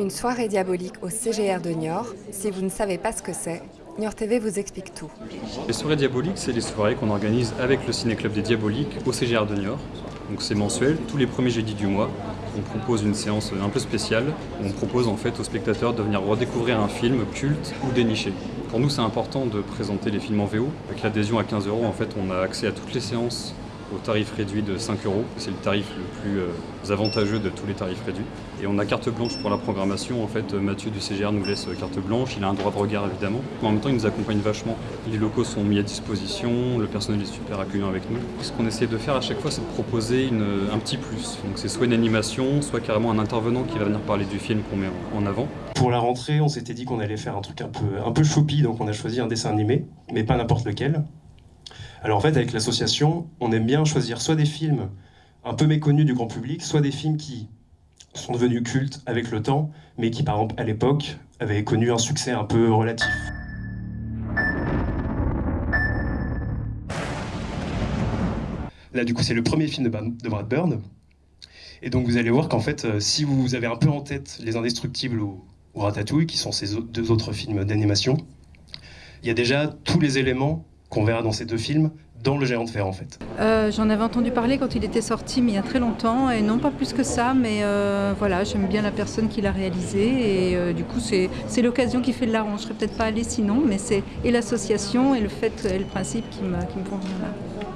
Une soirée diabolique au CGR de Niort. Si vous ne savez pas ce que c'est, Niort TV vous explique tout. Les soirées diaboliques, c'est les soirées qu'on organise avec le Ciné-Club des Diaboliques au CGR de Niort. Donc c'est mensuel, tous les premiers jeudis du mois. On propose une séance un peu spéciale. On propose en fait aux spectateurs de venir redécouvrir un film culte ou déniché. Pour nous, c'est important de présenter les films en VO. Avec l'adhésion à 15 euros, en fait, on a accès à toutes les séances au tarif réduit de 5 euros. C'est le tarif le plus euh, avantageux de tous les tarifs réduits. Et on a carte blanche pour la programmation. En fait, Mathieu du CGR nous laisse carte blanche. Il a un droit de regard évidemment. Mais en même temps, il nous accompagne vachement. Les locaux sont mis à disposition. Le personnel est super accueillant avec nous. Ce qu'on essaie de faire à chaque fois, c'est de proposer une, un petit plus. Donc c'est soit une animation, soit carrément un intervenant qui va venir parler du film qu'on met en avant. Pour la rentrée, on s'était dit qu'on allait faire un truc un peu, un peu choupi, donc on a choisi un dessin animé, mais pas n'importe lequel. Alors en fait, avec l'association, on aime bien choisir soit des films un peu méconnus du grand public, soit des films qui sont devenus cultes avec le temps, mais qui par exemple à l'époque avaient connu un succès un peu relatif. Là du coup c'est le premier film de Brad Bird, et donc vous allez voir qu'en fait, euh, si vous avez un peu en tête Les Indestructibles ou, Ratatouille, qui sont ces deux autres films d'animation, il y a déjà tous les éléments qu'on verra dans ces deux films dans le géant de fer en fait. Euh, j'en avais entendu parler quand il était sorti mais il y a très longtemps et non pas plus que ça mais euh, voilà j'aime bien la personne qui l'a réalisé et euh, du coup c'est l'occasion qui fait de l'art. Je serais peut-être pas allée sinon mais c'est et l'association et le fait et le principe qui qui me font venir là.